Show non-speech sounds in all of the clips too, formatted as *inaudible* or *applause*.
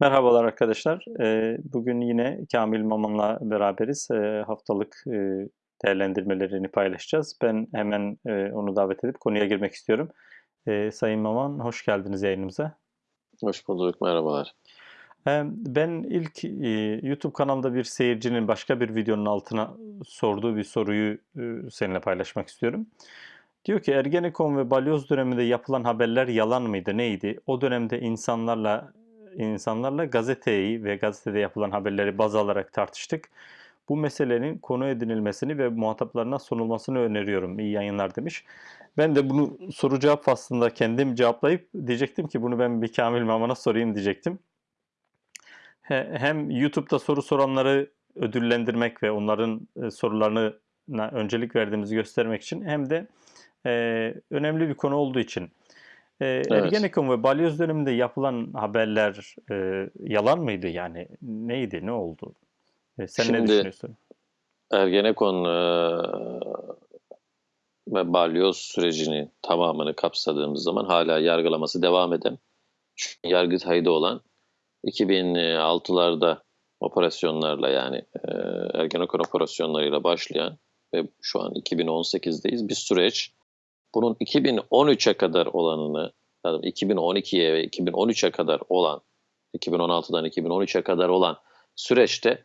Merhabalar arkadaşlar. Ee, Bugün yine Kamil Maman'la beraberiz. Ee, Haftalık e, değerlendirmelerini paylaşacağız. Ben hemen e, onu davet edip konuya girmek istiyorum. Ee, Sayın Maman, hoş geldiniz yayınımıza. Hoş bulduk, merhabalar. Ben ilk e, YouTube kanalda bir seyircinin başka bir videonun altına sorduğu bir soruyu seninle paylaşmak istiyorum. Diyor ki Ergenekon ve Balyoz döneminde yapılan haberler yalan mıydı, neydi? O dönemde insanlarla insanlarla gazeteyi ve gazetede yapılan haberleri baz alarak tartıştık. Bu meselenin konu edinilmesini ve muhataplarına sunulmasını öneriyorum. İyi yayınlar demiş. Ben de bunu soru cevap faslında kendim cevaplayıp diyecektim ki bunu ben bir Kamil Maman'a sorayım diyecektim. He- Hem YouTube'da soru soranları ödüllendirmek ve onların e, sorularına öncelik verdiğimizi göstermek için hem de e, önemli bir konu olduğu için. E, Ergenekon ve Balyoz döneminde yapılan haberler e, yalan mıydı yani? Neydi, ne oldu? E, sen ne Şimdi düşünüyorsun? Ergenekon e, ve balyoz sürecini tamamını kapsadığımız zaman hala yargılaması devam eden, Yargıtay'da olan 2006'larda operasyonlarla yani e, Ergenekon operasyonlarıyla başlayan ve şu an 2018'deyiz bir süreç. Bunun 2013'e kadar olanını, yani 2012'ye ve 2013'e kadar olan, 2016'dan 2013'e kadar olan süreçte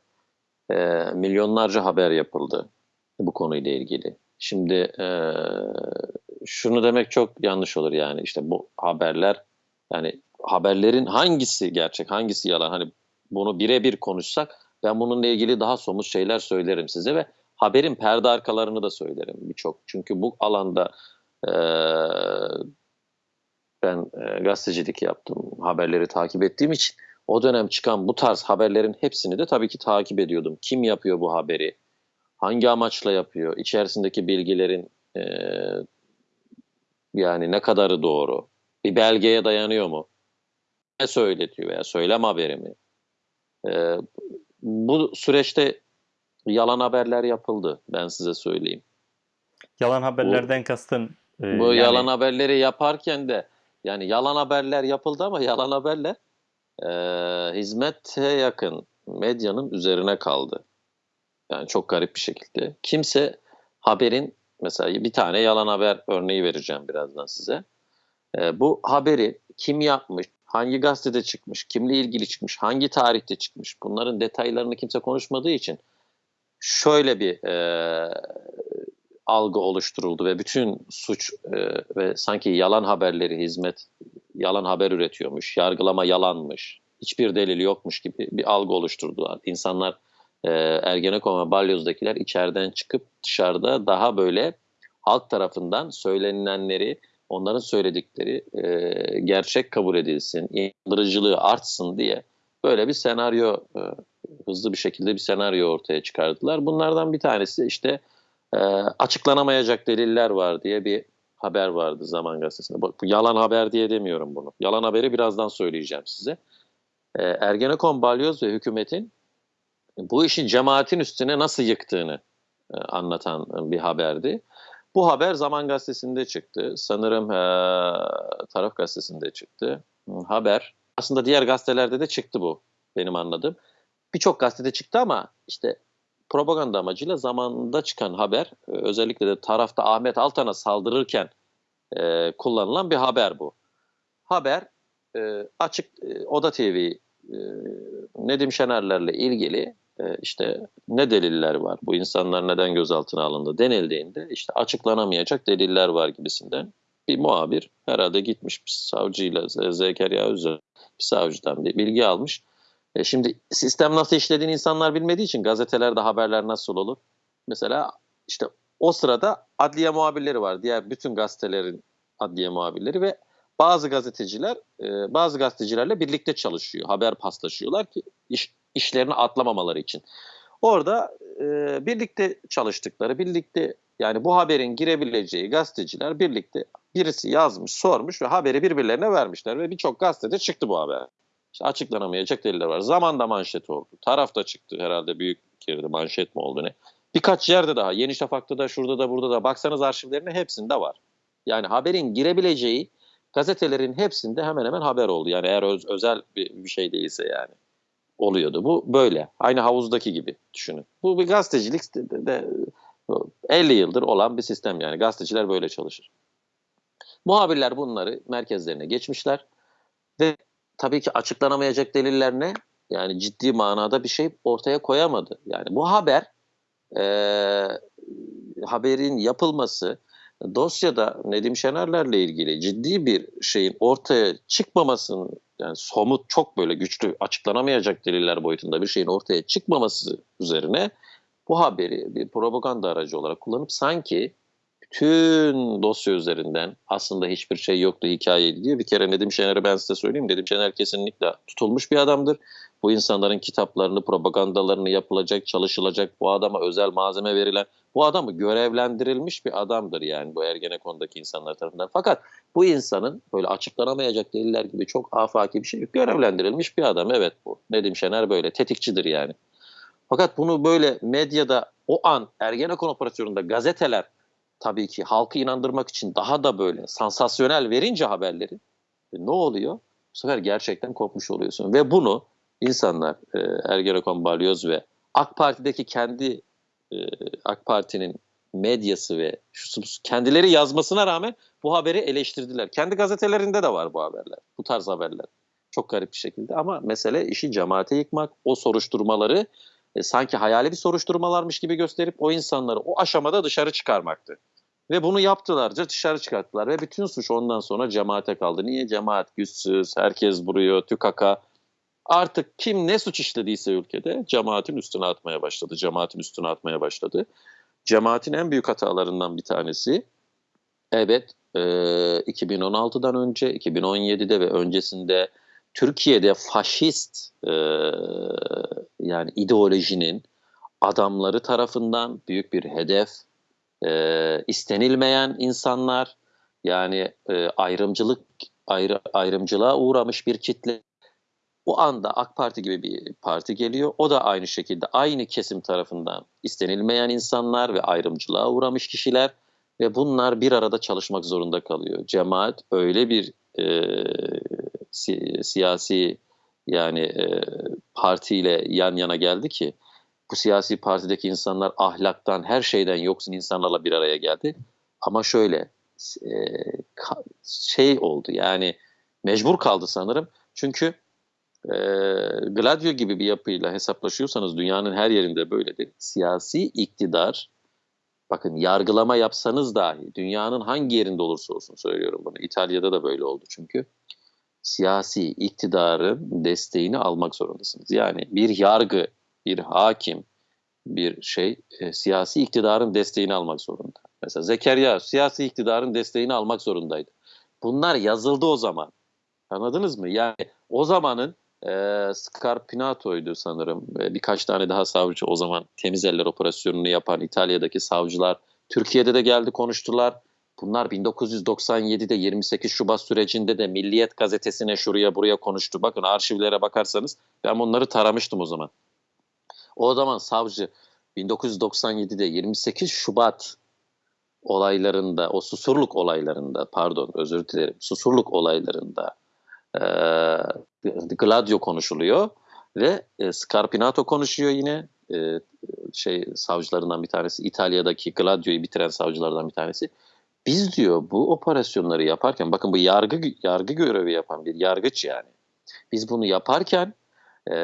e, milyonlarca haber yapıldı bu konuyla ilgili. Şimdi e, şunu demek çok yanlış olur yani işte bu haberler yani haberlerin hangisi gerçek hangisi yalan hani bunu birebir konuşsak ben bununla ilgili daha somut şeyler söylerim size ve haberin perde arkalarını da söylerim birçok. Çünkü bu alanda e, ben e, gazetecilik yaptım haberleri takip ettiğim için o dönem çıkan bu tarz haberlerin hepsini de tabii ki takip ediyordum. Kim yapıyor bu haberi? Hangi amaçla yapıyor? İçerisindeki bilgilerin e, yani ne kadarı doğru? Bir belgeye dayanıyor mu? Ne söyletiyor veya söylem haberi mi? E, bu süreçte yalan haberler yapıldı ben size söyleyeyim. Yalan haberlerden kastın e, Bu yani yalan haberleri yaparken de yani yalan haberler yapıldı ama yalan haberler e, hizmete yakın medyanın üzerine kaldı. Yani çok garip bir şekilde. Kimse haberin mesela bir tane yalan haber örneği vereceğim birazdan size. E, bu haberi kim yapmış, hangi gazetede çıkmış, kimle ilgili çıkmış, hangi tarihte çıkmış bunların detaylarını kimse konuşmadığı için şöyle bir e, algı oluşturuldu ve bütün suç e, ve sanki yalan haberleri hizmet yalan haber üretiyormuş, yargılama yalanmış, hiçbir delil yokmuş gibi bir algı oluşturdular. İnsanlar e, Ergenekon ve Balyoz'dakiler içeriden çıkıp dışarıda daha böyle halk tarafından söylenilenleri, onların söyledikleri e, gerçek kabul edilsin, inandırıcılığı artsın diye böyle bir senaryo, e, hızlı bir şekilde bir senaryo ortaya çıkardılar. Bunlardan bir tanesi işte e, açıklanamayacak deliller var diye bir haber vardı Zaman Gazetesi'nde. Bu, bu yalan haber diye demiyorum bunu. Yalan haberi birazdan söyleyeceğim size. E, Ergenekon, Balyoz ve hükümetin bu işin cemaatin üstüne nasıl yıktığını e, anlatan bir haberdi. Bu haber Zaman Gazetesi'nde çıktı. Sanırım e, Taraf Gazetesi'nde çıktı. Haber aslında diğer gazetelerde de çıktı bu benim anladığım. Birçok gazetede çıktı ama işte propaganda amacıyla zamanında çıkan haber e, özellikle de tarafta Ahmet Altan'a saldırırken e, kullanılan bir haber bu. Haber e, açık e, Oda TV e, Nedim Şenerlerle ilgili e, işte ne deliller var bu insanlar neden gözaltına alındı denildiğinde işte açıklanamayacak deliller var gibisinden bir muhabir herhalde gitmiş bir savcıyla Zekeriya Özel bir savcıdan bir bilgi almış e şimdi sistem nasıl işlediğini insanlar bilmediği için gazetelerde haberler nasıl olur? Mesela işte o sırada adliye muhabirleri var. Diğer bütün gazetelerin adliye muhabirleri ve bazı gazeteciler e, bazı gazetecilerle birlikte çalışıyor. Haber paslaşıyorlar ki iş, işlerini atlamamaları için. Orada e, birlikte çalıştıkları, birlikte yani bu haberin girebileceği gazeteciler birlikte birisi yazmış, sormuş ve haberi birbirlerine vermişler ve birçok gazetede çıktı bu haber. İşte açıklanamayacak deliller var. Zamanda manşet oldu. Tarafta çıktı herhalde büyük yerde manşet mi oldu ne? Birkaç yerde daha. Yeni Şafak'ta da şurada da burada da baksanız arşivlerine hepsinde var. Yani haberin girebileceği gazetelerin hepsinde hemen hemen haber oldu. Yani eğer öz- özel bir, bir şey değilse yani oluyordu. Bu böyle. Aynı havuzdaki gibi düşünün. Bu bir gazetecilik de- de 50 yıldır olan bir sistem yani. Gazeteciler böyle çalışır. Muhabirler bunları merkezlerine geçmişler ve tabii ki açıklanamayacak deliller ne? Yani ciddi manada bir şey ortaya koyamadı. Yani bu haber eee, haberin yapılması dosyada Nedim Şenerlerle ilgili ciddi bir şeyin ortaya çıkmamasının yani somut çok böyle güçlü açıklanamayacak deliller boyutunda bir şeyin ortaya çıkmaması üzerine bu haberi bir propaganda aracı olarak kullanıp sanki bütün dosya üzerinden aslında hiçbir şey yoktu hikayeydi diye bir kere Nedim Şener'i ben size söyleyeyim. Nedim Şener kesinlikle tutulmuş bir adamdır. Bu insanların kitaplarını, propagandalarını yapılacak, çalışılacak, bu adama özel malzeme verilen, bu adamı görevlendirilmiş bir adamdır yani bu Ergenekon'daki insanlar tarafından. Fakat bu insanın böyle açıklanamayacak deliller gibi çok afaki bir şey. Görevlendirilmiş bir adam evet bu. Nedim Şener böyle tetikçidir yani. Fakat bunu böyle medyada o an Ergenekon operasyonunda gazeteler tabii ki halkı inandırmak için daha da böyle sansasyonel verince haberleri e, ne oluyor? Bu sefer gerçekten kopmuş oluyorsun. Ve bunu insanlar e, Ergenekon Balyoz ve AK Parti'deki kendi e, AK Parti'nin medyası ve kendileri yazmasına rağmen bu haberi eleştirdiler. Kendi gazetelerinde de var bu haberler. Bu tarz haberler. Çok garip bir şekilde ama mesele işi cemaate yıkmak, o soruşturmaları e, sanki hayali bir soruşturmalarmış gibi gösterip o insanları o aşamada dışarı çıkarmaktı. Ve bunu yaptılarca dışarı çıkarttılar ve bütün suç ondan sonra cemaate kaldı. Niye? Cemaat güçsüz, herkes vuruyor, tükaka. Artık kim ne suç işlediyse ülkede cemaatin üstüne atmaya başladı. Cemaatin üstüne atmaya başladı. Cemaatin en büyük hatalarından bir tanesi evet e, 2016'dan önce 2017'de ve öncesinde Türkiye'de faşist e, yani ideolojinin adamları tarafından büyük bir hedef, e, istenilmeyen insanlar yani e, ayrımcılık ayrı, ayrımcılığa uğramış bir kitle. Bu anda AK Parti gibi bir parti geliyor. O da aynı şekilde aynı kesim tarafından istenilmeyen insanlar ve ayrımcılığa uğramış kişiler ve bunlar bir arada çalışmak zorunda kalıyor. Cemaat öyle bir e, si- siyasi yani e, partiyle yan yana geldi ki bu siyasi partideki insanlar ahlaktan her şeyden yoksun insanlarla bir araya geldi. Ama şöyle e, şey oldu yani mecbur kaldı sanırım. Çünkü e, Gladio gibi bir yapıyla hesaplaşıyorsanız dünyanın her yerinde böyledir. Siyasi iktidar bakın yargılama yapsanız dahi dünyanın hangi yerinde olursa olsun söylüyorum bunu. İtalya'da da böyle oldu çünkü. Siyasi iktidarın desteğini almak zorundasınız. Yani bir yargı, bir hakim, bir şey e, siyasi iktidarın desteğini almak zorunda. Mesela Zekeriya siyasi iktidarın desteğini almak zorundaydı. Bunlar yazıldı o zaman. Anladınız mı? Yani o zamanın e, Scarpinato'ydu sanırım. E, birkaç tane daha savcı o zaman temiz eller operasyonunu yapan İtalya'daki savcılar Türkiye'de de geldi konuştular. Bunlar 1997'de 28 Şubat sürecinde de Milliyet gazetesine şuraya buraya konuştu. Bakın arşivlere bakarsanız ben bunları taramıştım o zaman. O zaman savcı 1997'de 28 Şubat olaylarında, o susurluk olaylarında, pardon özür dilerim, susurluk olaylarında e, Gladio konuşuluyor ve e, Scarpinato konuşuyor yine e, şey savcılarından bir tanesi İtalya'daki Gladio'yu bitiren savcılardan bir tanesi. Biz diyor bu operasyonları yaparken bakın bu yargı yargı görevi yapan bir yargıç yani. Biz bunu yaparken e,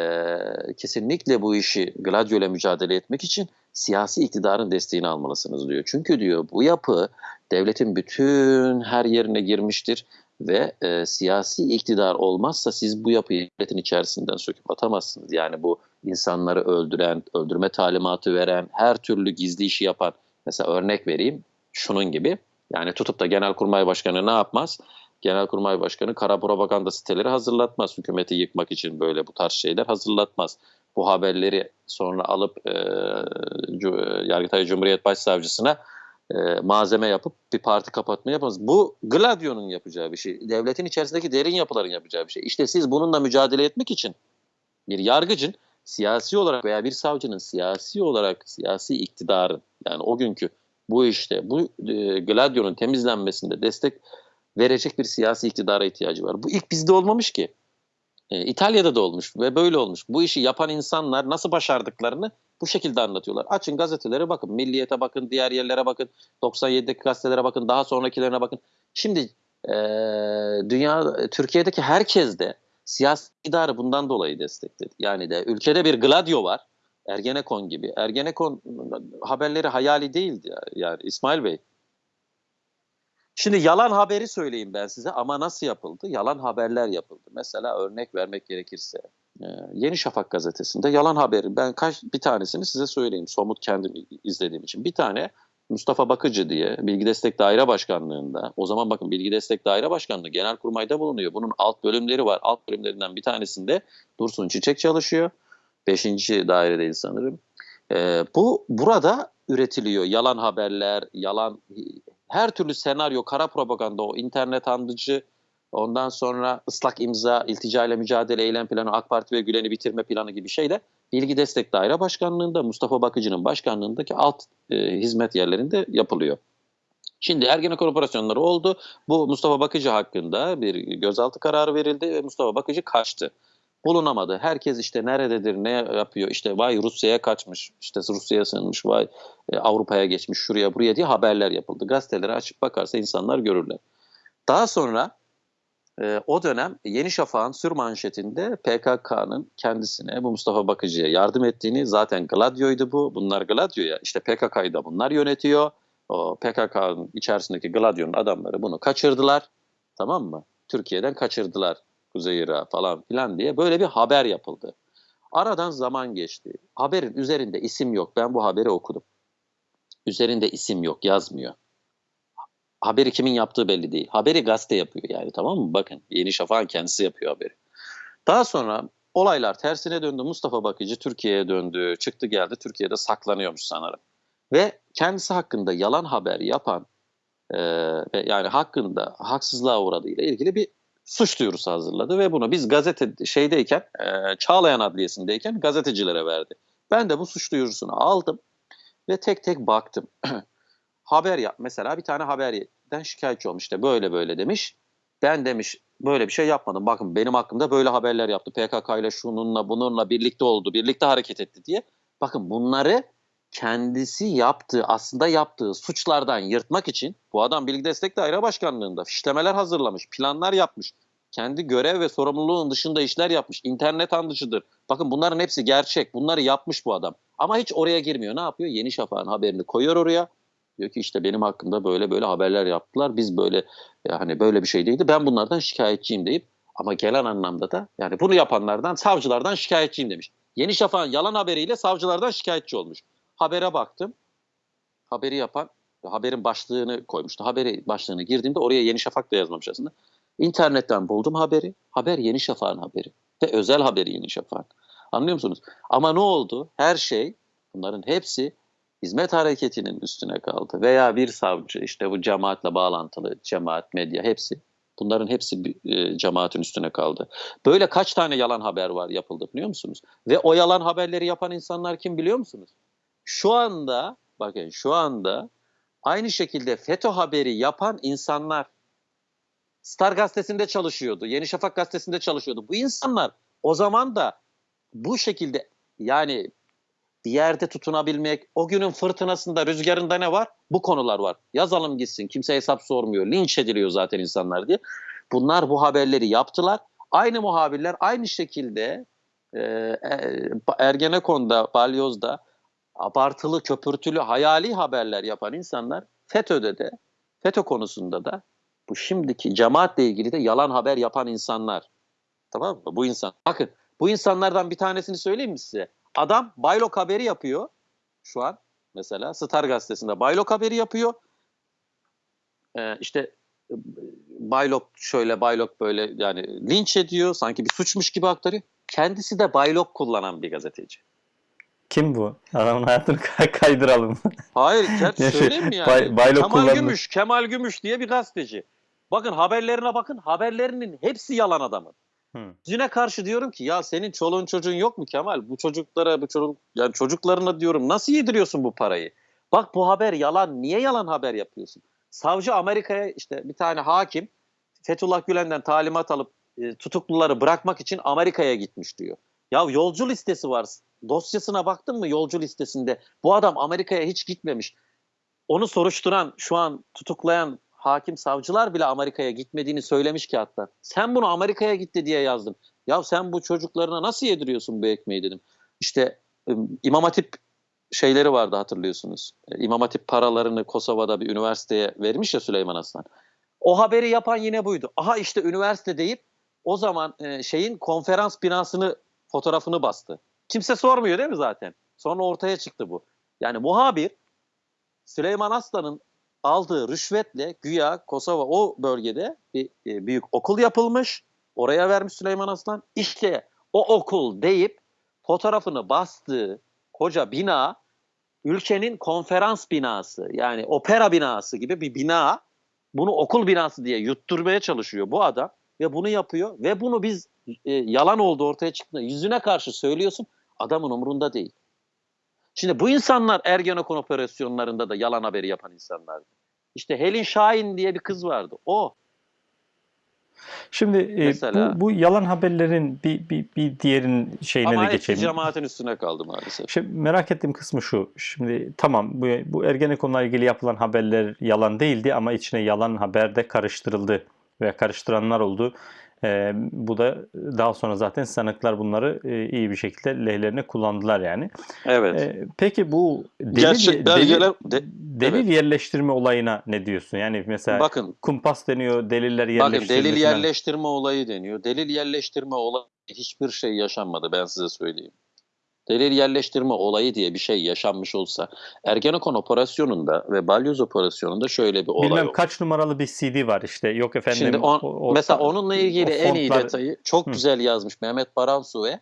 kesinlikle bu işi Gladio mücadele etmek için siyasi iktidarın desteğini almalısınız diyor. Çünkü diyor bu yapı devletin bütün her yerine girmiştir ve e, siyasi iktidar olmazsa siz bu yapıyı devletin içerisinden söküp atamazsınız. Yani bu insanları öldüren, öldürme talimatı veren, her türlü gizli işi yapan, mesela örnek vereyim şunun gibi. Yani tutup da Genelkurmay Başkanı ne yapmaz? Genelkurmay Başkanı kara propaganda siteleri hazırlatmaz. Hükümeti yıkmak için böyle bu tarz şeyler hazırlatmaz. Bu haberleri sonra alıp e, Yargıtay Cumhuriyet Başsavcısına e, malzeme yapıp bir parti kapatma yapamaz. Bu Gladio'nun yapacağı bir şey. Devletin içerisindeki derin yapıların yapacağı bir şey. İşte siz bununla mücadele etmek için bir yargıcın siyasi olarak veya bir savcının siyasi olarak siyasi iktidarın yani o günkü bu işte bu e, Gladio'nun temizlenmesinde destek verecek bir siyasi iktidara ihtiyacı var. Bu ilk bizde olmamış ki. E, İtalya'da da olmuş ve böyle olmuş. Bu işi yapan insanlar nasıl başardıklarını bu şekilde anlatıyorlar. Açın gazetelere bakın. Milliyete bakın, diğer yerlere bakın. 97'deki gazetelere bakın, daha sonrakilerine bakın. Şimdi e, dünya, Türkiye'deki herkes de siyasi iktidarı bundan dolayı destekledi. Yani de ülkede bir Gladio var. Ergenekon gibi. Ergenekon haberleri hayali değildi ya, yani İsmail Bey. Şimdi yalan haberi söyleyeyim ben size ama nasıl yapıldı? Yalan haberler yapıldı. Mesela örnek vermek gerekirse e, Yeni Şafak gazetesinde yalan haberi ben kaç bir tanesini size söyleyeyim somut kendim izlediğim için. Bir tane Mustafa Bakıcı diye Bilgi Destek Daire Başkanlığı'nda o zaman bakın Bilgi Destek Daire Başkanlığı Genelkurmay'da bulunuyor. Bunun alt bölümleri var. Alt bölümlerinden bir tanesinde Dursun Çiçek çalışıyor. Beşinci dairedeyiz sanırım. E, bu burada üretiliyor yalan haberler, yalan her türlü senaryo, kara propaganda, o internet andıcı, ondan sonra ıslak imza, iltica ile mücadele eylem planı, AK Parti ve Gülen'i bitirme planı gibi şeyle Bilgi Destek Daire Başkanlığı'nda Mustafa Bakıcı'nın başkanlığındaki alt e, hizmet yerlerinde yapılıyor. Şimdi Ergenekon operasyonları oldu. Bu Mustafa Bakıcı hakkında bir gözaltı kararı verildi ve Mustafa Bakıcı kaçtı. Bulunamadı. Herkes işte nerededir, ne yapıyor, işte vay Rusya'ya kaçmış, işte Rusya'ya sığınmış, vay e, Avrupa'ya geçmiş, şuraya buraya diye haberler yapıldı. Gazetelere açıp bakarsa insanlar görürler. Daha sonra e, o dönem Yeni Şafak'ın sür manşetinde PKK'nın kendisine bu Mustafa Bakıcı'ya yardım ettiğini zaten Gladio'ydu bu. Bunlar Gladio'ya işte PKK'yı da bunlar yönetiyor. O PKK'nın içerisindeki Gladio'nun adamları bunu kaçırdılar. Tamam mı? Türkiye'den kaçırdılar Kuzey Irak'a falan filan diye böyle bir haber yapıldı. Aradan zaman geçti. Haberin üzerinde isim yok. Ben bu haberi okudum. Üzerinde isim yok, yazmıyor. Haberi kimin yaptığı belli değil. Haberi gazete yapıyor yani tamam mı? Bakın Yeni Şafak'ın kendisi yapıyor haberi. Daha sonra olaylar tersine döndü. Mustafa Bakıcı Türkiye'ye döndü. Çıktı geldi Türkiye'de saklanıyormuş sanırım. Ve kendisi hakkında yalan haber yapan e, yani hakkında haksızlığa uğradığıyla ilgili bir suç duyurusu hazırladı ve bunu biz gazete şeydeyken e, Çağlayan Adliyesi'ndeyken gazetecilere verdi. Ben de bu suç duyurusunu aldım ve tek tek baktım. *clears throat* haber yap mesela bir tane haberden şikayetçi olmuş işte böyle böyle demiş. Ben demiş böyle bir şey yapmadım. Bakın benim hakkımda böyle haberler yaptı. PKK ile şununla bununla birlikte oldu, birlikte hareket etti diye. Bakın bunları kendisi yaptığı, aslında yaptığı suçlardan yırtmak için bu adam Bilgi Destek Daire Başkanlığı'nda fişlemeler hazırlamış, planlar yapmış. Kendi görev ve sorumluluğun dışında işler yapmış. İnternet andıcıdır. Bakın bunların hepsi gerçek. Bunları yapmış bu adam. Ama hiç oraya girmiyor. Ne yapıyor? Yeni Şafak'ın haberini koyuyor oraya. Diyor ki işte benim hakkımda böyle böyle haberler yaptılar. Biz böyle yani böyle bir şey değildi. Ben bunlardan şikayetçiyim deyip ama gelen anlamda da yani bunu yapanlardan savcılardan şikayetçiyim demiş. Yeni Şafak'ın yalan haberiyle savcılardan şikayetçi olmuş. Habere baktım. Haberi yapan haberin başlığını koymuştu. Haberi başlığını girdiğimde oraya Yeni Şafak da yazmamış aslında. İnternetten buldum haberi. Haber Yeni Şafak'ın haberi. Ve özel haberi Yeni Şafak'ın. Anlıyor musunuz? Ama ne oldu? Her şey bunların hepsi hizmet hareketinin üstüne kaldı. Veya bir savcı işte bu cemaatle bağlantılı cemaat, medya hepsi bunların hepsi e, cemaatin üstüne kaldı. Böyle kaç tane yalan haber var yapıldı biliyor musunuz? Ve o yalan haberleri yapan insanlar kim biliyor musunuz? Şu anda bakın şu anda aynı şekilde FETÖ haberi yapan insanlar Star gazetesinde çalışıyordu. Yeni Şafak gazetesinde çalışıyordu. Bu insanlar o zaman da bu şekilde yani bir yerde tutunabilmek, o günün fırtınasında, rüzgarında ne var? Bu konular var. Yazalım gitsin, kimse hesap sormuyor, linç ediliyor zaten insanlar diye. Bunlar bu haberleri yaptılar. Aynı muhabirler aynı şekilde e, Ergenekon'da, Balyoz'da abartılı, köpürtülü, hayali haberler yapan insanlar FETÖ'de de, FETÖ konusunda da bu şimdiki cemaatle ilgili de yalan haber yapan insanlar. Tamam mı? Bu insan. Bakın bu insanlardan bir tanesini söyleyeyim mi size? Adam Baylok haberi yapıyor şu an mesela Star gazetesinde Baylok haberi yapıyor. Ee, işte Baylok şöyle Baylok böyle yani linç ediyor sanki bir suçmuş gibi aktarıyor. Kendisi de Baylok kullanan bir gazeteci. Kim bu? Adamın hayatını *laughs* kaydıralım. Hayır, *laughs* gerçi söyleyeyim mi yani? Bay, Kemal kullandı. Gümüş, Kemal Gümüş diye bir gazeteci. Bakın haberlerine bakın, haberlerinin hepsi yalan adamın. Yüzüne karşı diyorum ki ya senin çoluğun çocuğun yok mu Kemal? Bu çocuklara, bu çocuk yani çocuklarına diyorum nasıl yediriyorsun bu parayı? Bak bu haber yalan. Niye yalan haber yapıyorsun? Savcı Amerika'ya işte bir tane hakim Fethullah Gülen'den talimat alıp e, tutukluları bırakmak için Amerika'ya gitmiş diyor. Ya yolcu listesi var. Dosyasına baktın mı yolcu listesinde? Bu adam Amerika'ya hiç gitmemiş. Onu soruşturan, şu an tutuklayan hakim savcılar bile Amerika'ya gitmediğini söylemiş ki hatta. Sen bunu Amerika'ya gitti diye yazdın. Ya sen bu çocuklarına nasıl yediriyorsun bu ekmeği dedim. İşte İmam Hatip şeyleri vardı hatırlıyorsunuz. E, İmam Hatip paralarını Kosova'da bir üniversiteye vermiş ya Süleyman Aslan. O haberi yapan yine buydu. Aha işte üniversite deyip o zaman e, şeyin konferans binasını fotoğrafını bastı. Kimse sormuyor değil mi zaten? Sonra ortaya çıktı bu. Yani muhabir Süleyman Aslan'ın aldığı rüşvetle güya Kosova o bölgede bir e, büyük okul yapılmış. Oraya vermiş Süleyman Aslan. İşte o okul deyip fotoğrafını bastığı koca bina ülkenin konferans binası yani opera binası gibi bir bina bunu okul binası diye yutturmaya çalışıyor bu adam ve bunu yapıyor ve bunu biz e, yalan oldu ortaya çıktığında yüzüne karşı söylüyorsun adamın umurunda değil. Şimdi bu insanlar Ergenekon operasyonlarında da yalan haberi yapan insanlardı. İşte Helin Şahin diye bir kız vardı. O Şimdi e, Mesela- bu, bu yalan haberlerin bir, bir, bir diğerinin şeyine ama de geçelim. cemaatin üstüne kaldı maalesef. Şimdi merak ettiğim kısmı şu. Şimdi tamam bu, bu Ergenekon'la ilgili yapılan haberler yalan değildi ama içine yalan haber de karıştırıldı ve karıştıranlar oldu. Ee, bu da daha sonra zaten sanıklar bunları e, iyi bir şekilde lehlerine kullandılar yani. Evet. Ee, peki bu delil, Gerçek belgeler delil, de- delil yerleştirme olayına ne diyorsun? Yani mesela bakın kumpas deniyor, deliller bakın yerleştirme delil falan. yerleştirme olayı deniyor. Delil yerleştirme olayı hiçbir şey yaşanmadı ben size söyleyeyim. Delil yerleştirme olayı diye bir şey yaşanmış olsa Ergenekon operasyonunda ve Balyoz operasyonunda şöyle bir olay Bilmem oldu. kaç numaralı bir CD var işte. Yok efendim. Şimdi on- o- o- mesela onunla ilgili o en iyi fontlar- detayı çok Hı. güzel yazmış Mehmet Baransu ve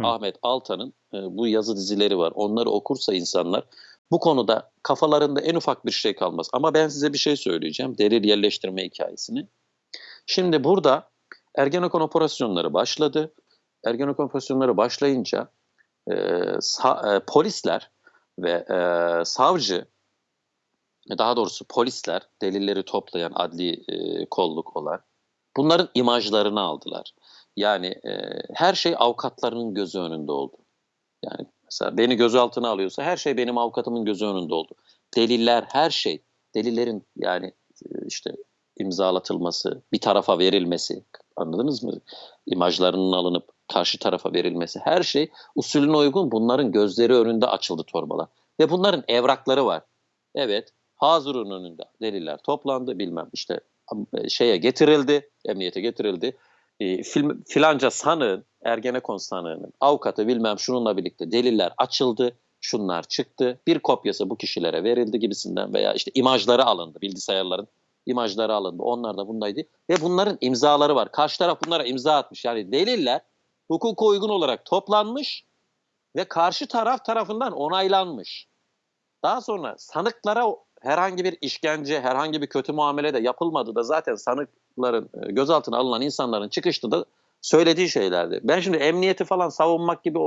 Hı. Ahmet Altan'ın e, bu yazı dizileri var. Onları okursa insanlar bu konuda kafalarında en ufak bir şey kalmaz. Ama ben size bir şey söyleyeceğim. Delil yerleştirme hikayesini. Şimdi burada Ergenekon operasyonları başladı. Ergenekon operasyonları başlayınca e, sa- e, polisler ve e, savcı daha doğrusu polisler delilleri toplayan adli e, kolluk olan bunların imajlarını aldılar. Yani e, her şey avukatlarının gözü önünde oldu. Yani mesela beni gözaltına alıyorsa her şey benim avukatımın gözü önünde oldu. Deliller her şey delillerin yani e, işte imzalatılması, bir tarafa verilmesi anladınız mı? İmajlarının alınıp karşı tarafa verilmesi her şey usulüne uygun bunların gözleri önünde açıldı torbalar. Ve bunların evrakları var. Evet Hazır'ın önünde deliller toplandı bilmem işte şeye getirildi, emniyete getirildi. E, film, filanca sanığın, Ergenekon sanığının avukatı bilmem şununla birlikte deliller açıldı, şunlar çıktı. Bir kopyası bu kişilere verildi gibisinden veya işte imajları alındı, bilgisayarların imajları alındı. Onlar da bundaydı. Ve bunların imzaları var. Karşı taraf bunlara imza atmış. Yani deliller hukuka uygun olarak toplanmış ve karşı taraf tarafından onaylanmış. Daha sonra sanıklara herhangi bir işkence, herhangi bir kötü muamele de yapılmadı da zaten sanıkların e, gözaltına alınan insanların çıkışta da söylediği şeylerdi. Ben şimdi emniyeti falan savunmak gibi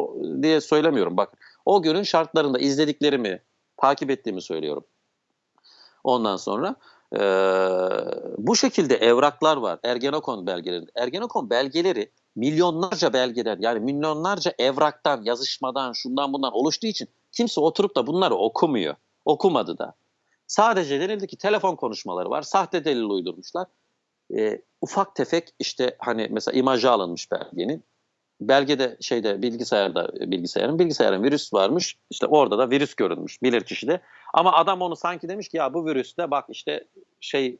diye söylemiyorum. Bak o günün şartlarında izlediklerimi, takip ettiğimi söylüyorum. Ondan sonra e, bu şekilde evraklar var Ergenekon belgeleri. Ergenekon belgeleri milyonlarca belgeden yani milyonlarca evraktan, yazışmadan, şundan bundan oluştuğu için kimse oturup da bunları okumuyor. Okumadı da. Sadece denildi ki telefon konuşmaları var. Sahte delil uydurmuşlar. E, ufak tefek işte hani mesela imajı alınmış belgenin. Belgede şeyde bilgisayarda bilgisayarın bilgisayarın virüs varmış. İşte orada da virüs görünmüş bilir kişide. Ama adam onu sanki demiş ki ya bu virüste bak işte şey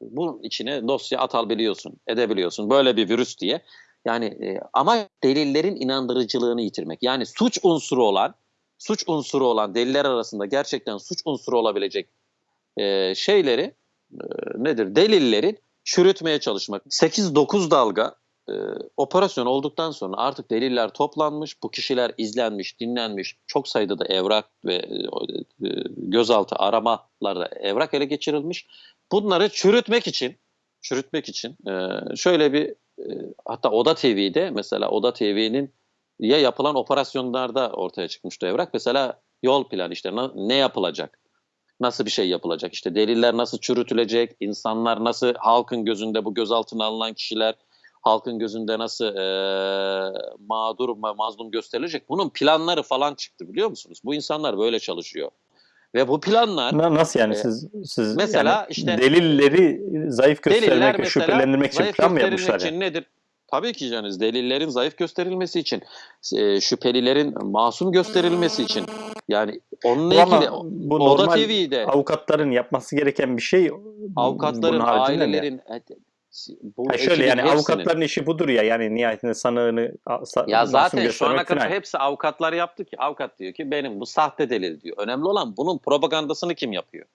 bunun içine dosya atabiliyorsun, edebiliyorsun. Böyle bir virüs diye. Yani e, ama delillerin inandırıcılığını yitirmek. Yani suç unsuru olan, suç unsuru olan deliller arasında gerçekten suç unsuru olabilecek e, şeyleri e, nedir? Delillerin çürütmeye çalışmak. 8-9 dalga e, operasyon olduktan sonra artık deliller toplanmış, bu kişiler izlenmiş, dinlenmiş, çok sayıda da evrak ve e, e, gözaltı aramalarda evrak ele geçirilmiş. Bunları çürütmek için, çürütmek için e, şöyle bir hatta Oda TV'de mesela Oda TV'nin ya yapılan operasyonlarda ortaya çıkmıştı evrak. Mesela yol planı işte ne yapılacak? nasıl bir şey yapılacak? İşte deliller nasıl çürütülecek? İnsanlar nasıl halkın gözünde bu gözaltına alınan kişiler halkın gözünde nasıl eee, mağdur ve mazlum gösterilecek? Bunun planları falan çıktı biliyor musunuz? Bu insanlar böyle çalışıyor. Ve bu planlar Na- Nasıl yani Ee, siz siz mesela yani işte- delilleri zayıf göstermek ve şüphelendirmek için plan mı yapmışlar için yani? nedir? Tabii ki canınız delillerin zayıf gösterilmesi için, e, şüphelilerin masum gösterilmesi için. Yani onunla Bu ilgili bu Oda normal TV'de avukatların yapması gereken bir şey. avukatların, ailelerin e, bu Ha şöyle yani hepsinin- avukatların işi budur ya yani nihayetinde sanığını Ya zaten şu ana kadar hepsi avukatlar yaptı ki avukat diyor ki benim bu sahte delil diyor. Önemli olan bunun propagandasını kim yapıyor?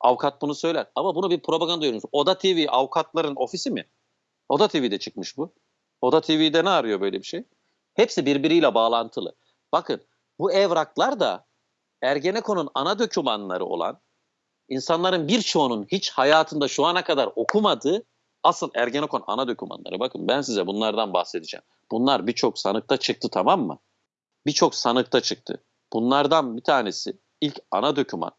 Avukat bunu söyler ama bunu bir propaganda diyoruz. Oda TV avukatların ofisi mi? Oda TV'de çıkmış bu. Oda TV'de ne arıyor böyle bir şey? Hepsi birbiriyle bağlantılı. Bakın bu evraklar da Ergenekon'un ana dokümanları olan insanların birçoğunun hiç hayatında şu ana kadar okumadığı asıl Ergenekon ana dokümanları. Bakın ben size bunlardan bahsedeceğim. Bunlar birçok sanıkta çıktı tamam mı? Birçok sanıkta çıktı. Bunlardan bir tanesi ilk ana doküman.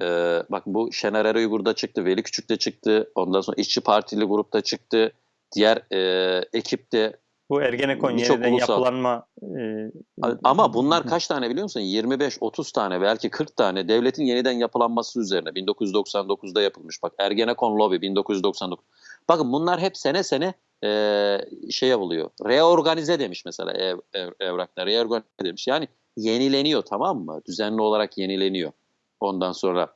Ee, bak bu Şener Er Uygur'da çıktı, Veli Küçük'te çıktı. Ondan sonra İşçi Partili grupta çıktı. Diğer e, ekipte Bu Ergenekon yeniden ulusal- yapılanma e, ama bunlar kaç tane biliyor musun? 25-30 tane belki 40 tane devletin yeniden yapılanması üzerine 1999'da yapılmış. Bak Ergenekon Lobby 1999. Bakın bunlar hep sene sene e, şey yapılıyor. Reorganize demiş mesela ev, ev, evraklar. Reorganize demiş. Yani yenileniyor tamam mı? Düzenli olarak yenileniyor. Ondan sonra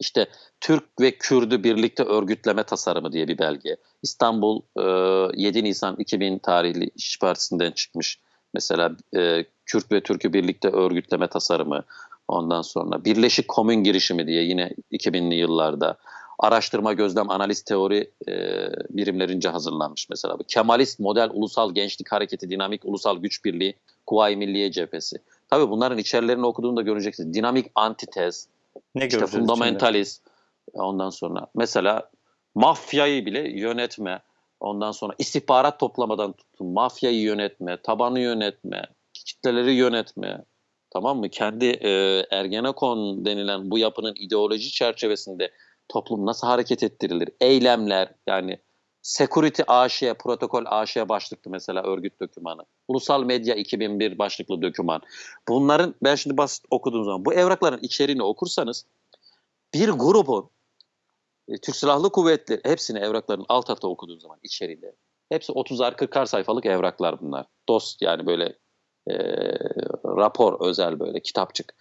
işte Türk ve Kürdü birlikte örgütleme tasarımı diye bir belge. İstanbul e, 7 Nisan 2000 tarihli İş Partisi'nden çıkmış. Mesela e, Kürt ve Türk'ü birlikte örgütleme tasarımı. Ondan sonra Birleşik Komün girişimi diye yine 2000'li yıllarda araştırma, gözlem, analiz, teori e, birimlerince hazırlanmış mesela. Bu Kemalist model ulusal gençlik hareketi, dinamik ulusal güç birliği, Kuvayi Milliye cephesi. Tabii bunların içerilerini okuduğunda göreceksiniz. Dinamik antitez, ne işte fundamentalist ondan sonra mesela mafyayı bile yönetme ondan sonra istihbarat toplamadan tutun mafyayı yönetme tabanı yönetme kitleleri yönetme tamam mı kendi e, Ergenekon denilen bu yapının ideoloji çerçevesinde toplum nasıl hareket ettirilir eylemler yani Security AŞ, Protokol AŞ başlıklı mesela örgüt dokümanı. Ulusal Medya 2001 başlıklı doküman. Bunların ben şimdi basit okuduğum zaman bu evrakların içeriğini okursanız bir grubun e, Türk Silahlı Kuvvetleri hepsini evrakların alt alta okuduğun zaman içeriğinde hepsi 30'ar 40'ar sayfalık evraklar bunlar. Dost yani böyle e, rapor özel böyle kitapçık.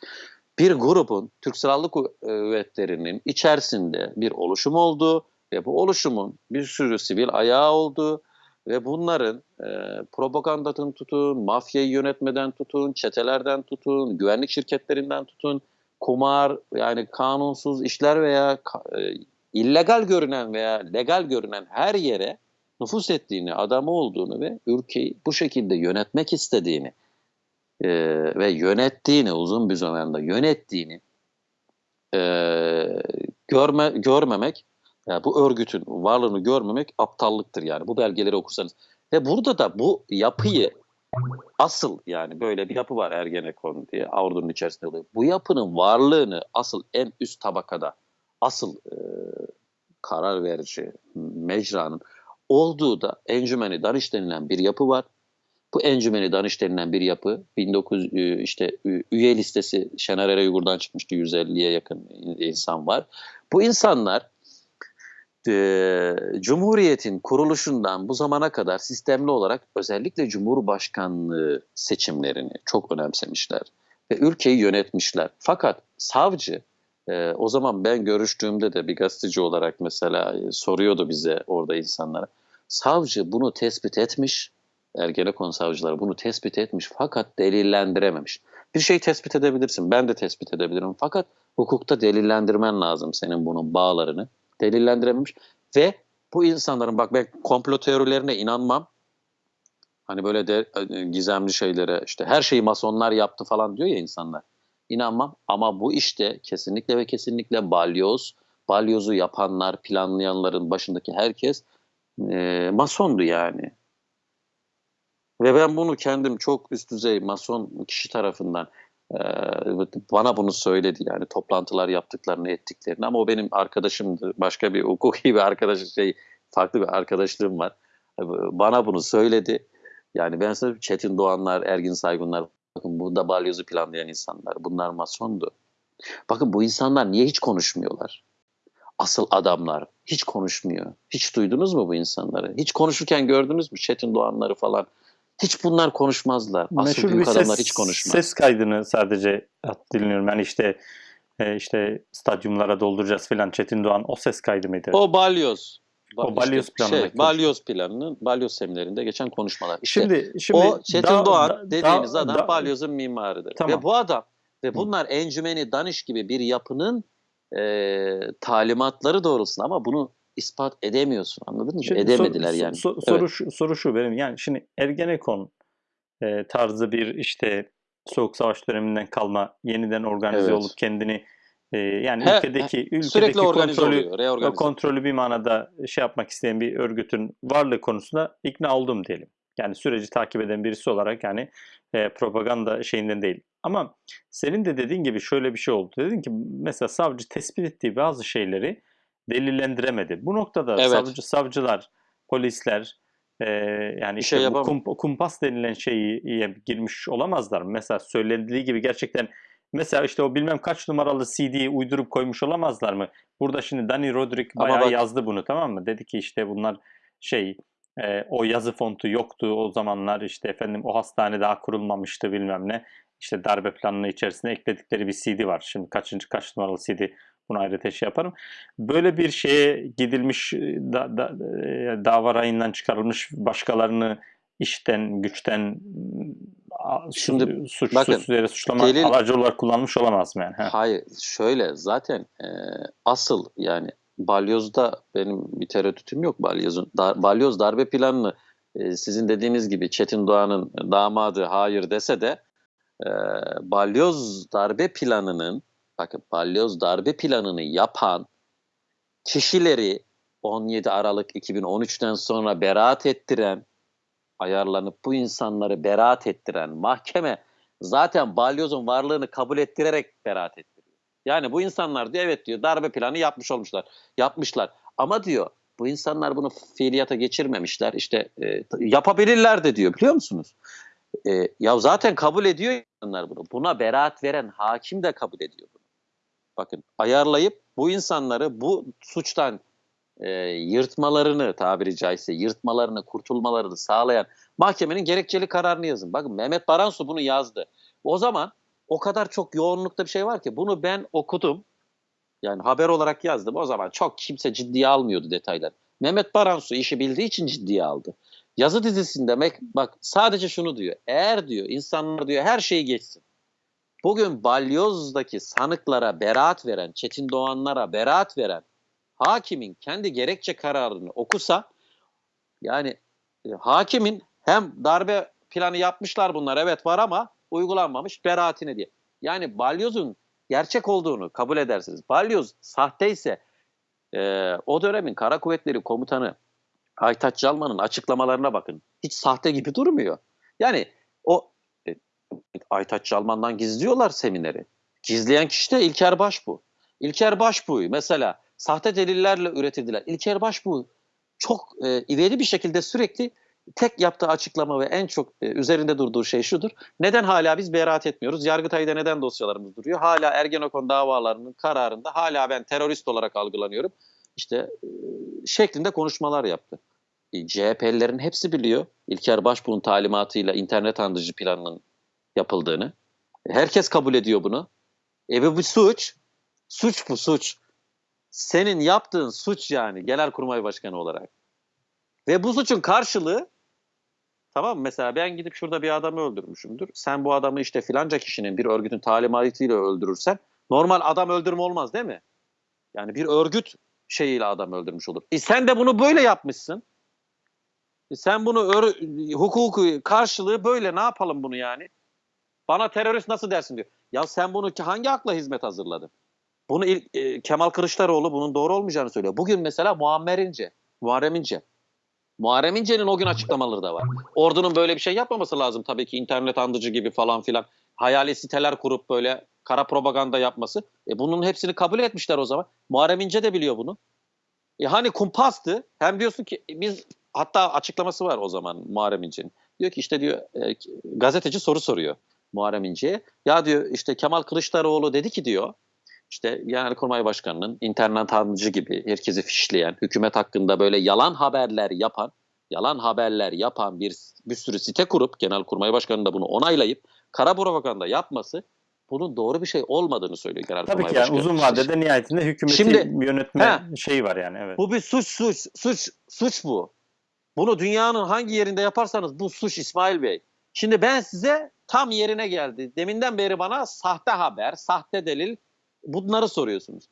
Bir grubun Türk Silahlı Kuvvetleri'nin içerisinde bir oluşum olduğu ve bu oluşumun bir sürü sivil ayağı olduğu ve bunların e, propagandadan tutun, mafyayı yönetmeden tutun, çetelerden tutun, güvenlik şirketlerinden tutun, kumar yani kanunsuz işler veya e, illegal görünen veya legal görünen her yere nüfus ettiğini, adamı olduğunu ve ülkeyi bu şekilde yönetmek istediğini e, ve yönettiğini uzun bir zamanda yönettiğini e, görme görmemek yani bu örgütün varlığını görmemek aptallıktır yani bu belgeleri okursanız. Ve burada da bu yapıyı asıl yani böyle bir yapı var Ergenekon diye ordunun içerisinde oluyor. Bu yapının varlığını asıl en üst tabakada asıl e, karar verici mecranın olduğu da Encümeni Danış denilen bir yapı var. Bu Encümeni Danış denilen bir yapı 1900 e, işte üye listesi Şener Eray Uygur'dan çıkmıştı 150'ye yakın insan var. Bu insanlar e, Cumhuriyet'in kuruluşundan bu zamana kadar sistemli olarak özellikle Cumhurbaşkanlığı seçimlerini çok önemsemişler ve ülkeyi yönetmişler. Fakat savcı e, o zaman ben görüştüğümde de bir gazeteci olarak mesela soruyordu bize orada insanlara. Savcı bunu tespit etmiş, Ergenekon savcıları bunu tespit etmiş fakat delillendirememiş. Bir şey tespit edebilirsin, ben de tespit edebilirim fakat hukukta delillendirmen lazım senin bunun bağlarını. Delillendirememiş ve bu insanların bak ben komplo teorilerine inanmam. Hani böyle de e, gizemli şeylere işte her şeyi masonlar yaptı falan diyor ya insanlar. İnanmam ama bu işte kesinlikle ve kesinlikle balyoz, balyozu yapanlar, planlayanların başındaki herkes e, masondu yani. Ve ben bunu kendim çok üst düzey mason kişi tarafından bana bunu söyledi yani toplantılar yaptıklarını ettiklerini ama o benim arkadaşımdı. Başka bir hukuki bir arkadaş şey farklı bir arkadaşlığım var. Bana bunu söyledi. Yani ben size Çetin Doğanlar, Ergin Saygunlar bakın burada balyozu planlayan insanlar. Bunlar masondu. Bakın bu insanlar niye hiç konuşmuyorlar? Asıl adamlar hiç konuşmuyor. Hiç duydunuz mu bu insanları? Hiç konuşurken gördünüz mü Çetin Doğanları falan? Hiç bunlar konuşmazlar. Asıl Meşhur bir büyük ses, adamlar hiç konuşmaz. ses kaydını sadece dinliyorum. Yani işte e, işte stadyumlara dolduracağız filan Çetin Doğan o ses kaydı mıydı? O balyoz. Ba- O balyoz işte planındaki Şey, balyoz planının, balyoz seminerinde geçen konuşmalar. İşte şimdi şimdi o Çetin da- Doğan da- dediğiniz da- adam da- balyozun mimarıdır. Tamam. Ve bu adam ve bunlar encümeni Daniş gibi bir yapının e, talimatları doğrultusunda ama bunu ispat edemiyorsun anladın mı? Şimdi Edemediler sor- yani. so- Evet. soru, şu, soru şu benim yani şimdi Ergenekon e, tarzı bir işte Soğuk Savaş döneminden kalma yeniden organize Evet. olup kendini e, yani He- ülkedeki ülkedeki Sürekli organize kontrolü oluyor, kontrolü bir manada şey yapmak isteyen bir örgütün varlığı konusunda ikna oldum diyelim. Yani süreci takip eden birisi olarak yani e, propaganda şeyinden değil. Ama senin de dediğin gibi şöyle bir şey oldu. Dedin ki mesela savcı tespit ettiği bazı şeyleri delillendiremedi. Bu noktada Evet. savcı savcılar, polisler e, yani Bir işte şey bu yapamam. kum- kumpas denilen şeyi girmiş olamazlar mı? Mesela söylendiği gibi gerçekten Mesela işte o bilmem kaç numaralı CD'yi uydurup koymuş olamazlar mı? Burada şimdi Danny Roderick bayağı bak- yazdı bunu tamam mı? Dedi ki işte bunlar şey e, o yazı fontu yoktu o zamanlar işte efendim o hastane daha kurulmamıştı bilmem ne. İşte darbe planının içerisine ekledikleri bir CD var. Şimdi kaçıncı kaç numaralı CD bunu ayrıca şey yaparım. Böyle bir şeye gidilmiş e, da, da, e, dava rayından çıkarılmış başkalarını işten güçten Şimdi suç, bakın, suçsuz yere suçlama delil- aracı olarak kullanmış olamaz mı yani? Ha. Hayır şöyle zaten e, asıl yani balyozda benim bir tereddütüm yok balyozun. Dar, balyoz darbe planını e, sizin dediğiniz gibi Çetin Doğan'ın damadı hayır dese de e, balyoz darbe planının bakın balyoz darbe planını yapan kişileri 17 Aralık 2013'ten sonra beraat ettiren ayarlanıp bu insanları beraat ettiren mahkeme zaten balyozun varlığını kabul ettirerek beraat ettiriyor. Yani bu insanlar diyor evet diyor darbe planı yapmış olmuşlar. Yapmışlar. Ama diyor bu insanlar bunu fiiliyata geçirmemişler. İşte e, yapabilirler de diyor biliyor musunuz? E, ya zaten kabul ediyor insanlar bunu. Buna beraat veren hakim de kabul ediyor. Bakın ayarlayıp bu insanları bu suçtan e, yırtmalarını tabiri caizse yırtmalarını, kurtulmalarını sağlayan mahkemenin gerekçeli kararını yazın. Bakın Mehmet Baransu bunu yazdı. O zaman o kadar çok yoğunlukta bir şey var ki bunu ben okudum. Yani haber olarak yazdım. O zaman çok kimse ciddiye almıyordu detayları. Mehmet Baransu işi bildiği için ciddiye aldı. Yazı dizisinde bak sadece şunu diyor. Eğer diyor insanlar diyor her şeyi geçsin. Bugün Balyoz'daki sanıklara beraat veren, Çetin Doğanlara beraat veren hakimin kendi gerekçe kararını okusa yani e, hakimin hem darbe planı yapmışlar bunlar evet var ama uygulanmamış beraatine diye. Yani balyozun gerçek olduğunu kabul edersiniz. Balyoz sahteyse e, o dönemin Kara Kuvvetleri Komutanı Aytaç Calman'ın açıklamalarına bakın. Hiç sahte gibi durmuyor. Yani Aytaç Calman'dan gizliyorlar semineri. Gizleyen kişi de İlker Başbuğ. İlker Başbuğ'u mesela sahte delillerle üretildiler. İlker Başbuğ çok e, ivedi bir şekilde sürekli tek yaptığı açıklama ve en çok e, üzerinde durduğu şey şudur. Neden hala biz beraat etmiyoruz? Yargıtay'da neden dosyalarımız duruyor? Hala Ergenekon davalarının kararında hala ben terörist olarak algılanıyorum. İşte e, şeklinde konuşmalar yaptı. E, CHP'lilerin hepsi biliyor. İlker Başbuğ'un talimatıyla internet andıcı planının yapıldığını. Herkes kabul ediyor bunu. E bu bir suç. Suç bu suç. Senin yaptığın suç yani Genelkurmay Başkanı olarak. Ve bu suçun karşılığı tamam mı? Mesela ben gidip şurada bir adamı öldürmüşümdür. Sen bu adamı işte filanca kişinin bir örgütün talimatıyla öldürürsen normal adam öldürme olmaz değil mi? Yani bir örgüt şeyiyle adam öldürmüş olur. E sen de bunu böyle yapmışsın. E sen bunu ör- hukuku karşılığı böyle ne yapalım bunu yani? Bana terörist nasıl dersin diyor. Ya sen bunu hangi akla hizmet hazırladın? Bunu ilk, e, Kemal Kılıçdaroğlu bunun doğru olmayacağını söylüyor. Bugün mesela Muammer İnce, Muharrem İnce. Muharrem İnce'nin o gün açıklamaları da var. Ordunun böyle bir şey yapmaması lazım tabii ki internet andıcı gibi falan filan. hayali siteler kurup böyle kara propaganda yapması. E bunun hepsini kabul etmişler o zaman. Muharrem İnce de biliyor bunu. E hani kumpastı. Hem diyorsun ki e, biz hatta açıklaması var o zaman Muharrem İnce'nin. Diyor ki işte diyor e, gazeteci soru soruyor Muharrem İnce'ye. Ya diyor işte Kemal Kılıçdaroğlu dedi ki diyor işte Genelkurmay Başkanı'nın internet hancı gibi herkesi fişleyen, hükümet hakkında böyle yalan haberler yapan, yalan haberler yapan bir bir sürü site kurup Genelkurmay Başkanı da bunu onaylayıp kara propaganda yapması bunun doğru bir şey olmadığını söylüyor Genelkurmay Tabii ki yani Başkanı. uzun vadede nihayetinde hükümeti Şimdi- yönetme He. şeyi var yani evet. Bu bir suç suç suç suç bu. Bunu dünyanın hangi yerinde yaparsanız bu suç İsmail Bey. Şimdi ben size tam yerine geldi. Deminden beri bana sahte haber, sahte delil bunları soruyorsunuz.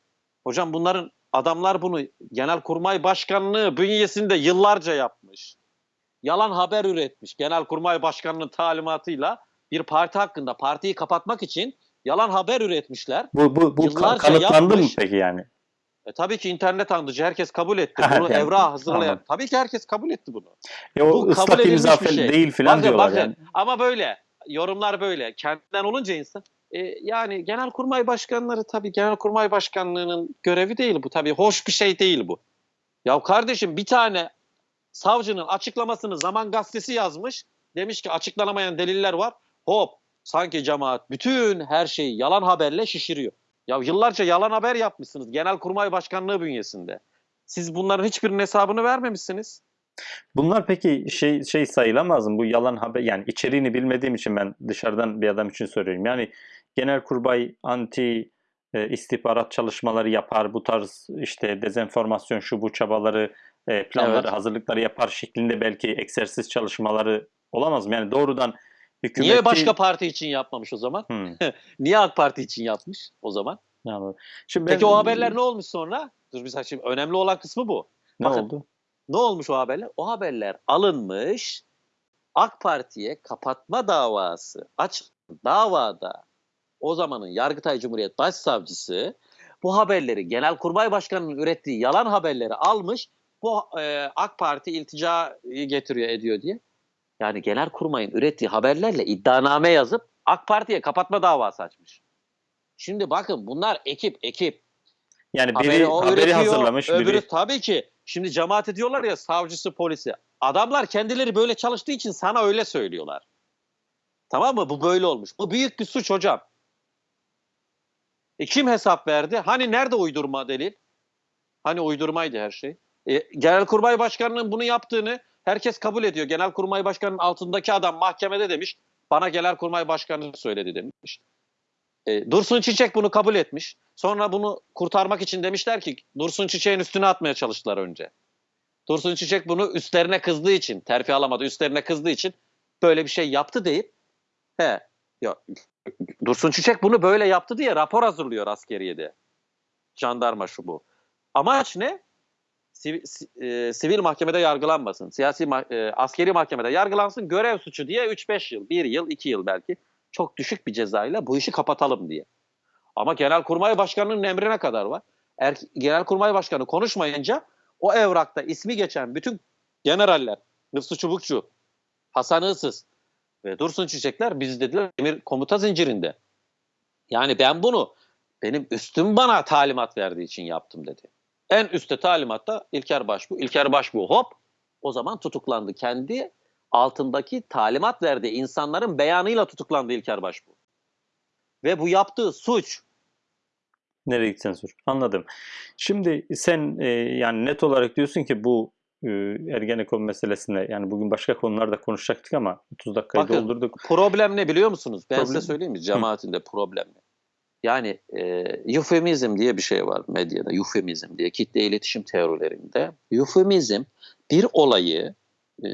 Hocam bunların adamlar bunu Genelkurmay Başkanlığı bünyesinde yıllarca yapmış. Yalan haber üretmiş. Genelkurmay Başkanı'nın talimatıyla bir parti hakkında partiyi kapatmak için yalan haber üretmişler. Bu bu bu Yıllarca kanıtlandı mı yapmış. peki yani? E, tabii ki internet andıcı herkes kabul etti. *laughs* Bunu yani, evrağa hazırlayan. anladım. Tabii ki herkes kabul etti bunu. E o Bu ıslak imza şey. değil filan diyorlar bakın. yani. Ama böyle. Yorumlar böyle. Kendinden olunca insan. E, yani genelkurmay başkanları tabii genelkurmay başkanlığının görevi değil bu. Tabii hoş bir şey değil bu. Ya kardeşim bir tane savcının açıklamasını Zaman Gazetesi yazmış. Demiş ki açıklanamayan deliller var. Hop sanki cemaat bütün her şeyi yalan haberle şişiriyor. Ya yıllarca yalan haber yapmışsınız Genelkurmay Başkanlığı bünyesinde. Siz bunların hiçbirinin hesabını vermemişsiniz. Bunlar peki şey şey sayılamaz mı? Bu yalan haber yani içeriğini bilmediğim için ben dışarıdan bir adam için soruyorum. Yani Genelkurmay anti e, istihbarat çalışmaları yapar, bu tarz işte dezenformasyon şu bu çabaları, e, planları, Evet. hazırlıkları yapar şeklinde belki egzersiz çalışmaları olamaz mı? Yani doğrudan hükümeti... Niye başka parti için yapmamış o zaman? Hmm, *laughs* Niye AK Parti için yapmış o zaman? anladım. Şimdi Peki ben- o haberler ne olmuş sonra? Dur bir saniye, şimdi önemli olan kısmı bu. ne bakın. oldu? Ne olmuş o haberler? O haberler alınmış AK Parti'ye kapatma davası aç davada o zamanın Yargıtay Cumhuriyet Başsavcısı bu haberleri Genelkurmay Başkanı'nın ürettiği yalan haberleri almış bu e, AK Parti ilticayı getiriyor ediyor diye. Yani Genelkurmay'ın ürettiği haberlerle iddianame yazıp AK Parti'ye kapatma davası açmış. Şimdi bakın bunlar ekip ekip. Yani biri Haberi haberi hazırlamış, öbürü biri tabii ki. Şimdi cemaat ediyorlar ya savcısı, polisi. Adamlar kendileri böyle çalıştığı için sana öyle söylüyorlar. Tamam mı? Bu böyle olmuş. Bu büyük bir suç hocam. E kim hesap verdi? Hani nerede uydurma delil? Hani uydurmaydı her şey. E, Genelkurmay Başkanı'nın bunu yaptığını herkes kabul ediyor. Genelkurmay Başkanı'nın altındaki adam mahkemede demiş. Bana Genelkurmay Başkanı söyledi demiş. E, Dursun Çiçek bunu kabul etmiş. Sonra bunu kurtarmak için demişler ki Dursun Çiçek'in üstüne atmaya çalıştılar önce. Dursun Çiçek bunu üstlerine kızdığı için, terfi alamadı, üstlerine kızdığı için böyle bir şey yaptı deyip he ya Dursun Çiçek bunu böyle yaptı diye rapor hazırlıyor askeriyede. Jandarma şu bu. Amaç ne? Sivil, si- e, sivil mahkemede yargılanmasın. Siyasi e, askeri mahkemede yargılansın. Görev suçu diye 3-5 yıl, 1 yıl, 2 yıl belki çok düşük bir cezayla bu işi kapatalım diye. Ama Genelkurmay Başkanı'nın emrine kadar var. Er, Genelkurmay Başkanı konuşmayınca o evrakta ismi geçen bütün generaller, Hıfzı Çubukçu, Hasan Iğsız ve Dursun Çiçekler biz dediler emir komuta zincirinde. Yani ben bunu benim üstüm bana talimat verdiği için yaptım dedi. En üstte talimatta İlker Başbuğ. İlker Başbuğ hop o zaman tutuklandı. Kendi altındaki talimat verdiği insanların beyanıyla tutuklandı İlker Başbuğ. Ve bu yaptığı suç Nereye gitsen sor. Anladım. Şimdi sen e, yani net olarak diyorsun ki bu e, Ergenekon meselesinde yani bugün başka konularda konuşacaktık ama 30 dakikayı Bakın, doldurduk. Problem ne biliyor musunuz? Ben Problem- size söyleyeyim mi? Cemaatinde problem ne? Yani e, eufemizm diye bir şey var medyada. Eufemizm diye kitle iletişim teorilerinde. Eufemizm bir olayı e,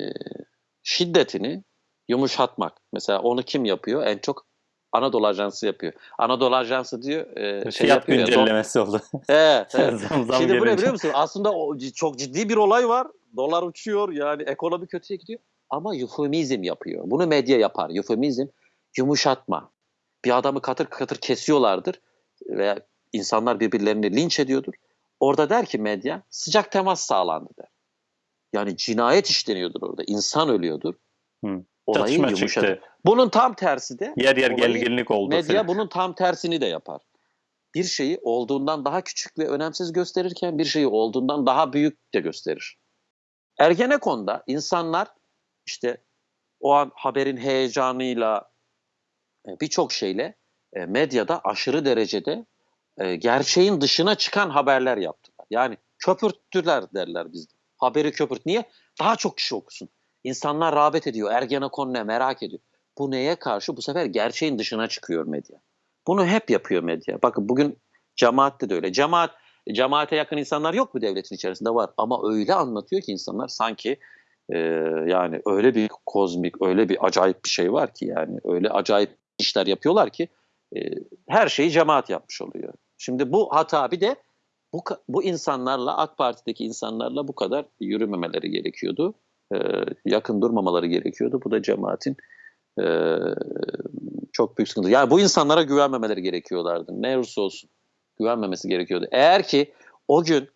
şiddetini yumuşatmak. Mesela onu kim yapıyor? En çok Anadolu Ajansı yapıyor. Anadolu Ajansı diyor e, şey Fiyat yapıyor ya, güncellemesi oldu. *laughs* Evet, evet. *laughs* zam, zam Şimdi bu ne biliyor musun? Aslında o çok ciddi bir olay var. Dolar uçuyor yani ekonomi kötüye gidiyor. Ama eufemizm yapıyor. Bunu medya yapar. Eufemizm yumuşatma. Bir adamı katır katır kesiyorlardır veya insanlar birbirlerini linç ediyordur. Orada der ki medya sıcak temas sağlandı der. Yani cinayet işleniyordur orada. İnsan ölüyordur. Hı. olayı Çatışma yumuşatır. çıktı. Bunun tam tersi de Yer yer gerginlik oldu. medya filan. bunun tam tersini de yapar. Bir şeyi olduğundan daha küçük ve önemsiz gösterirken bir şeyi olduğundan daha büyük de gösterir. Ergenekon'da insanlar işte o an haberin heyecanıyla e, birçok şeyle e, medyada aşırı derecede e, gerçeğin dışına çıkan haberler yaptılar. Yani köpürttüler derler bizde. Haberi köpürt. Niye? Daha çok kişi okusun. İnsanlar rağbet ediyor. Ergenekon ne merak ediyor. Bu neye karşı? Bu sefer gerçeğin dışına çıkıyor medya. Bunu hep yapıyor medya. Bakın bugün cemaatte de öyle. Cemaat, cemaate yakın insanlar yok mu devletin içerisinde? Var. Ama öyle anlatıyor ki insanlar sanki e, yani öyle bir kozmik, öyle bir acayip bir şey var ki yani öyle acayip işler yapıyorlar ki e, her şeyi cemaat yapmış oluyor. Şimdi bu hata bir de bu, bu insanlarla AK Parti'deki insanlarla bu kadar yürümemeleri gerekiyordu. E, yakın durmamaları gerekiyordu. Bu da cemaatin e, çok büyük sıkıntı. Yani bu insanlara güvenmemeleri gerekiyorlardı. Ne olursa olsun güvenmemesi gerekiyordu. Eğer ki o gün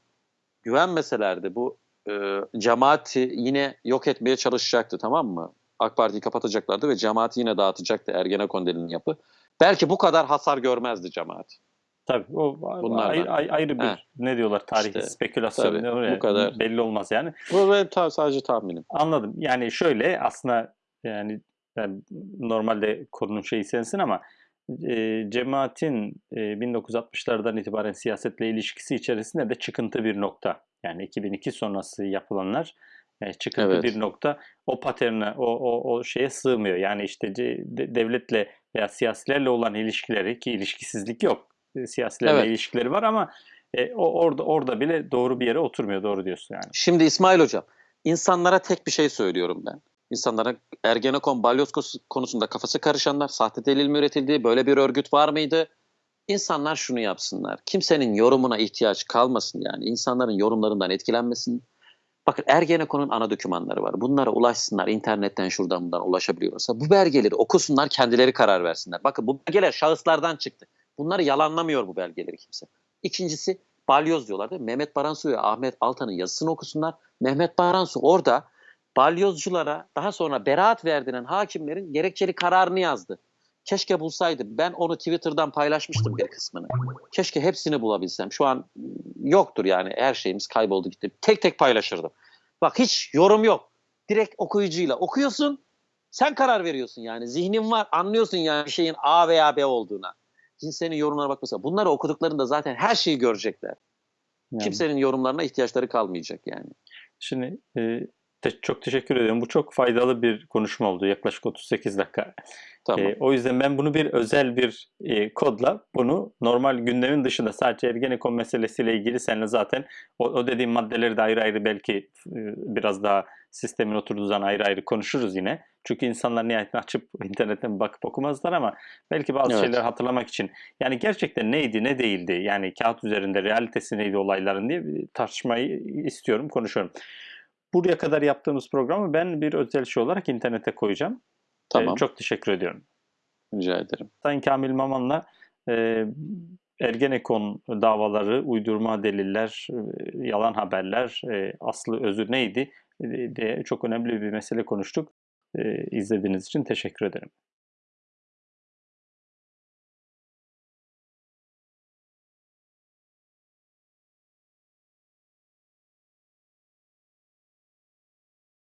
güvenmeselerdi bu e, cemaati yine yok etmeye çalışacaktı tamam mı? AK Parti'yi kapatacaklardı ve cemaati yine dağıtacaktı Ergenekon denilen yapı. Belki bu kadar hasar görmezdi cemaat. Tabii o Bunlardan. ayrı, ayrı, ayrı bir He. ne diyorlar tarih İşte, spekülasyon tabii, oluyor bu kadar. belli olmaz yani. Bu benim ta- sadece tahminim. Anladım. Yani şöyle aslında yani, yani normalde konunun şeyi sensin ama e, cemaatin e, 1960'lardan itibaren siyasetle ilişkisi içerisinde de çıkıntı bir nokta. Yani 2002 sonrası yapılanlar e, çıkıntı Evet. bir nokta. O paterne, o, o, o şeye sığmıyor. Yani işte de- devletle veya siyasilerle olan ilişkileri ki ilişkisizlik yok. E, Siyasilerle Evet. ilişkileri var ama e, o orada orada bile doğru bir yere oturmuyor. Doğru diyorsun yani. Şimdi İsmail Hocam, insanlara tek bir şey söylüyorum ben. İnsanlara Ergenekon balyoz konusunda kafası karışanlar, sahte delil mi üretildi, böyle bir örgüt var mıydı? İnsanlar şunu yapsınlar. Kimsenin yorumuna ihtiyaç kalmasın yani. İnsanların yorumlarından etkilenmesin. Bakın Ergenekon'un ana dokümanları var. Bunlara ulaşsınlar. internetten şuradan bundan ulaşabiliyorsa. Bu belgeleri okusunlar, kendileri karar versinler. Bakın bu belgeler şahıslardan çıktı. Bunları yalanlamıyor bu belgeleri kimse. İkincisi balyoz diyorlar değil mi? Mehmet Baransu ve Ahmet Altan'ın yazısını okusunlar. Mehmet Baransu orada balyozculara daha sonra beraat verdiren hakimlerin gerekçeli kararını yazdı. Keşke bulsaydım. Ben onu Twitter'dan paylaşmıştım bir kısmını. Keşke hepsini bulabilsem. Şu an yoktur yani. Her şeyimiz kayboldu gitti. Tek tek paylaşırdım. Bak hiç yorum yok. Direkt okuyucuyla okuyorsun. Sen karar veriyorsun yani. Zihnin var. Anlıyorsun yani bir şeyin A veya B olduğuna. Kimsenin yorumlarına bakmasa. Bunları okuduklarında zaten her şeyi görecekler. Yani. Kimsenin yorumlarına ihtiyaçları kalmayacak yani. Şimdi e, te- çok teşekkür ederim. Bu çok faydalı bir konuşma oldu. Yaklaşık 38 dakika. Tamam. E, o yüzden ben bunu bir özel bir e, kodla bunu normal gündemin dışında sadece Ergenekon meselesiyle ilgili seninle zaten o, o dediğim maddeleri de ayrı ayrı belki e, biraz daha sistemin oturduğu zaman ayrı ayrı konuşuruz yine. Çünkü insanlar nihayetinde açıp internetten bakıp okumazlar ama belki bazı Evet. şeyleri hatırlamak için yani gerçekten neydi ne değildi yani kağıt üzerinde realitesi neydi olayların diye tartışmayı istiyorum konuşuyorum. Buraya kadar yaptığımız programı ben bir özel şey olarak internete koyacağım. E, Tamam. çok teşekkür ediyorum. Rica ederim. Sayın Kamil Maman'la e, Ergenekon davaları, uydurma deliller, e, yalan haberler, e, aslı özü neydi e, diye çok önemli bir mesele konuştuk. E, izlediğiniz için teşekkür ederim.